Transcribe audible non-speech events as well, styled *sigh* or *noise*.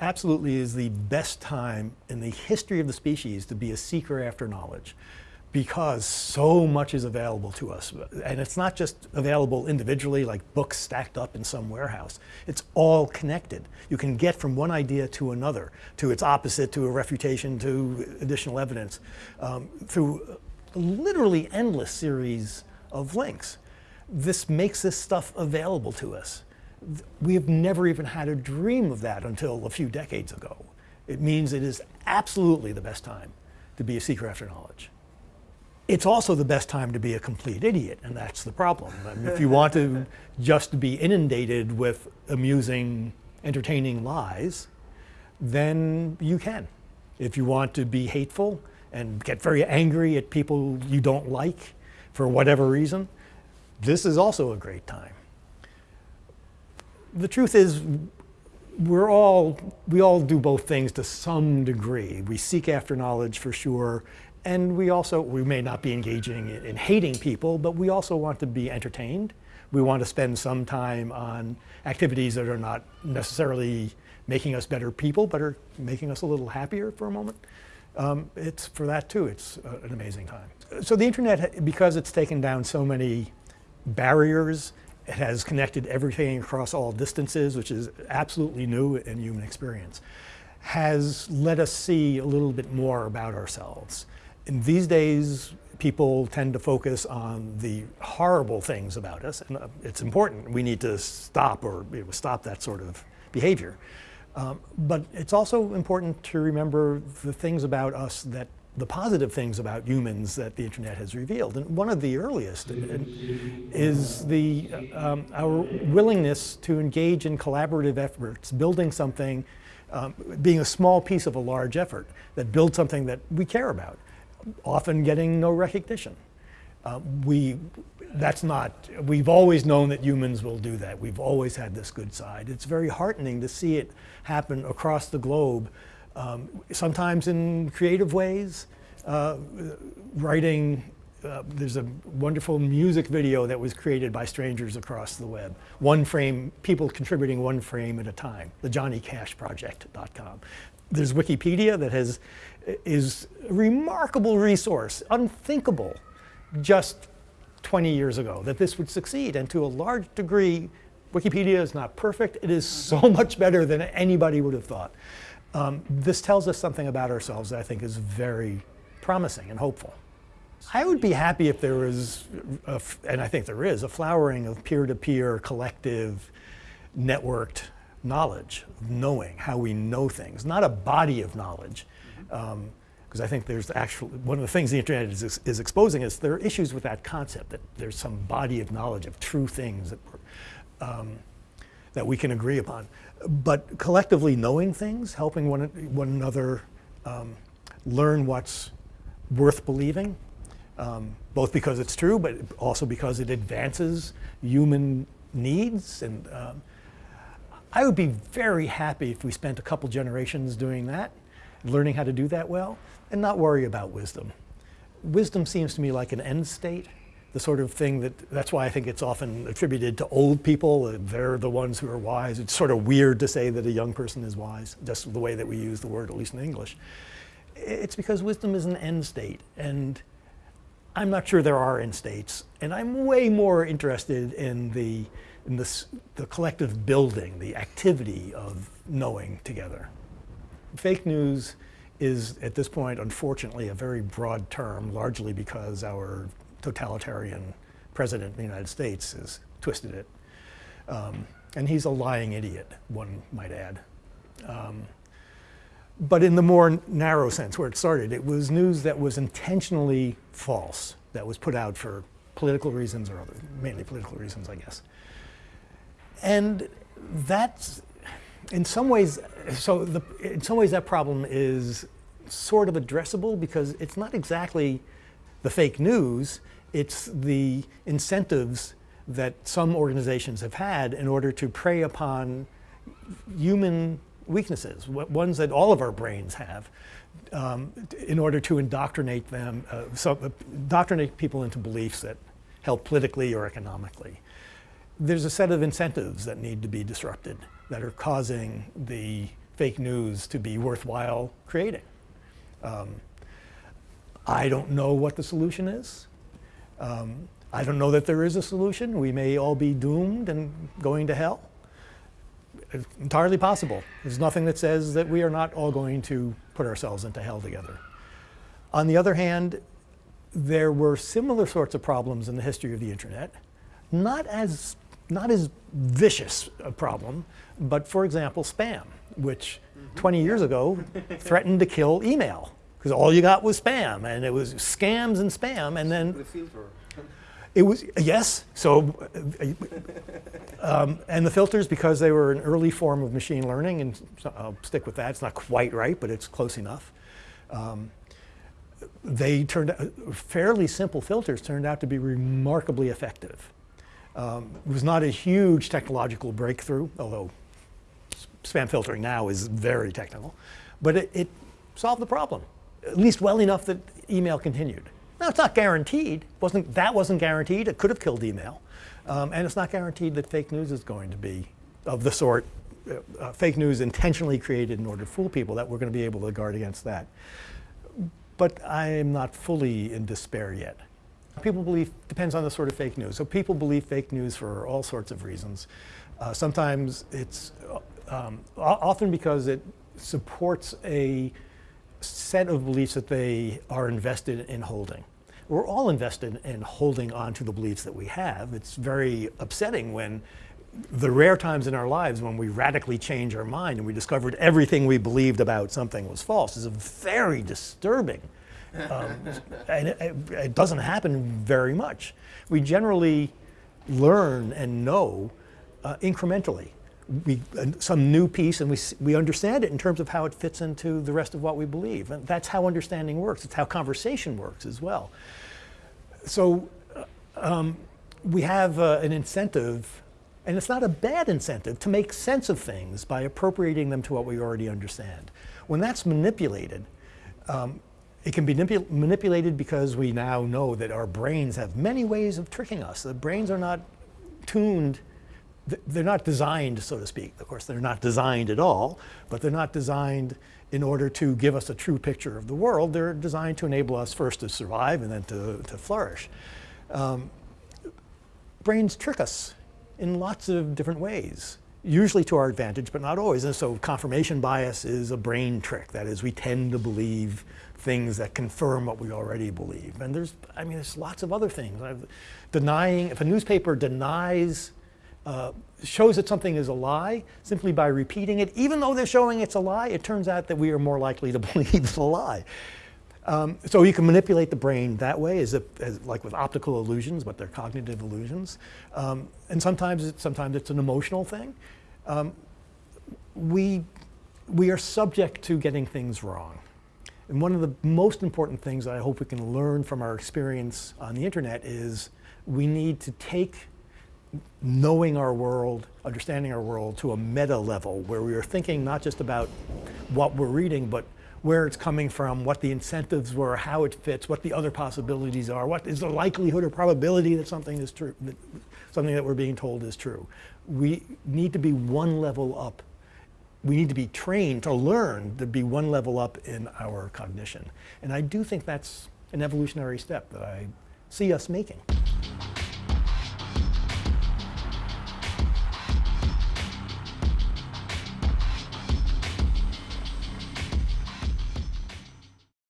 absolutely is the best time in the history of the species to be a seeker after knowledge because so much is available to us. And it's not just available individually like books stacked up in some warehouse. It's all connected. You can get from one idea to another, to its opposite, to a refutation, to additional evidence, um, through literally endless series of links. This makes this stuff available to us. We have never even had a dream of that until a few decades ago. It means it is absolutely the best time to be a seeker after knowledge. It's also the best time to be a complete idiot, and that's the problem. I mean, if you want to *laughs* just be inundated with amusing, entertaining lies, then you can. If you want to be hateful and get very angry at people you don't like for whatever reason, this is also a great time. The truth is, we're all, we all do both things to some degree. We seek after knowledge for sure, and we also, we may not be engaging in, in, hating people, but we also want to be entertained. We want to spend some time on activities that are not necessarily making us better people, but are making us a little happier for a moment. Um, it's for that too, it's uh, an amazing time. So the internet, because it's taken down so many barriers, it has connected everything across all distances, which is absolutely new in human experience, has let us see a little bit more about ourselves. And these days, people tend to focus on the horrible things about us, and uh, it's important. We need to stop or you know, stop that sort of behavior. Um, but it's also important to remember the things about us that the positive things about humans that the internet has revealed. And one of the earliest is the, um, our willingness to engage in collaborative efforts, building something, um, being a small piece of a large effort that builds something that we care about often getting no recognition. Uh, we, that's not, we've always known that humans will do that. We've always had this good side. It's very heartening to see it happen across the globe, um, sometimes in creative ways, uh, writing, uh, there's a wonderful music video that was created by strangers across the web. One frame, people contributing one frame at a time, the johnnycashproject.com. There's Wikipedia that has is a remarkable resource, unthinkable just 20 years ago that this would succeed. And to a large degree, Wikipedia is not perfect. It is so *laughs* much better than anybody would have thought. Um, this tells us something about ourselves that I think is very promising and hopeful. I would be happy if there was, a, and I think there is, a flowering of peer-to-peer, -peer, collective, networked knowledge, knowing how we know things, not a body of knowledge, because um, I think there's actually, one of the things the internet is, is exposing is there are issues with that concept, that there's some body of knowledge of true things that, um, that we can agree upon. But collectively knowing things, helping one, one another um, learn what's worth believing, um, both because it's true, but also because it advances human needs. And um, I would be very happy if we spent a couple generations doing that learning how to do that well, and not worry about wisdom. Wisdom seems to me like an end state, the sort of thing that, that's why I think it's often attributed to old people. They're the ones who are wise. It's sort of weird to say that a young person is wise, just the way that we use the word, at least in English. It's because wisdom is an end state. And I'm not sure there are end states. And I'm way more interested in the, in this, the collective building, the activity of knowing together. Fake news is, at this point, unfortunately, a very broad term, largely because our totalitarian president of the United States has twisted it. Um, and he's a lying idiot, one might add. Um, but in the more narrow sense, where it started, it was news that was intentionally false, that was put out for political reasons or other, mainly political reasons, I guess. And that's in some ways, so the, in some ways that problem is sort of addressable because it's not exactly the fake news, it's the incentives that some organizations have had in order to prey upon human weaknesses, ones that all of our brains have, um, in order to indoctrinate them, uh, so, uh, indoctrinate people into beliefs that help politically or economically. There's a set of incentives that need to be disrupted that are causing the fake news to be worthwhile creating. Um, I don't know what the solution is. Um, I don't know that there is a solution. We may all be doomed and going to hell. It's entirely possible. There's nothing that says that we are not all going to put ourselves into hell together. On the other hand, there were similar sorts of problems in the history of the internet, not as, not as vicious a problem, but for example, spam, which 20 years ago *laughs* threatened to kill email because all you got was spam and it was scams and spam and then The filter. *laughs* it was, yes, so, um, and the filters, because they were an early form of machine learning, and I'll stick with that, it's not quite right, but it's close enough. Um, they turned out, fairly simple filters turned out to be remarkably effective. Um, it was not a huge technological breakthrough, although spam filtering now is very technical, but it, it solved the problem, at least well enough that email continued. Now, it's not guaranteed. Wasn't, that wasn't guaranteed. It could have killed email. Um, and it's not guaranteed that fake news is going to be of the sort, uh, uh, fake news intentionally created in order to fool people, that we're going to be able to guard against that. But I am not fully in despair yet. People believe, depends on the sort of fake news. So people believe fake news for all sorts of reasons. Uh, sometimes it's uh, um, often because it supports a set of beliefs that they are invested in holding. We're all invested in holding on to the beliefs that we have. It's very upsetting when the rare times in our lives when we radically change our mind and we discovered everything we believed about something was false is very disturbing. Um, *laughs* and it, it- it doesn't happen very much. We generally learn and know uh, incrementally. We, uh, some new piece and we, we understand it in terms of how it fits into the rest of what we believe. And that's how understanding works. It's how conversation works as well. So uh, um, we have uh, an incentive, and it's not a bad incentive, to make sense of things by appropriating them to what we already understand. When that's manipulated, um, it can be manipu- manipulated because we now know that our brains have many ways of tricking us. The brains are not tuned, they're not designed, so to speak. Of course, they're not designed at all, but they're not designed in order to give us a true picture of the world. They're designed to enable us first to survive and then to, to flourish. Um, brains trick us in lots of different ways, usually to our advantage, but not always. And so confirmation bias is a brain trick. That is, we tend to believe things that confirm what we already believe. And there's, I mean, there's lots of other things. I've- Denying, if a newspaper denies, uh, shows that something is a lie simply by repeating it, even though they're showing it's a lie, it turns out that we are more likely to *laughs* believe the lie. Um, so you can manipulate the brain that way, as, if, as like with optical illusions, but they're cognitive illusions. Um, and sometimes, sometimes it's an emotional thing. Um, we, we are subject to getting things wrong. And one of the most important things that I hope we can learn from our experience on the internet is we need to take knowing our world, understanding our world to a meta level where we are thinking not just about what we're reading, but where it's coming from, what the incentives were, how it fits, what the other possibilities are, what is the likelihood or probability that something is true, that something that we're being told is true. We need to be one level up. We need to be trained to learn to be one level up in our cognition. And I do think that's an evolutionary step that I see us making.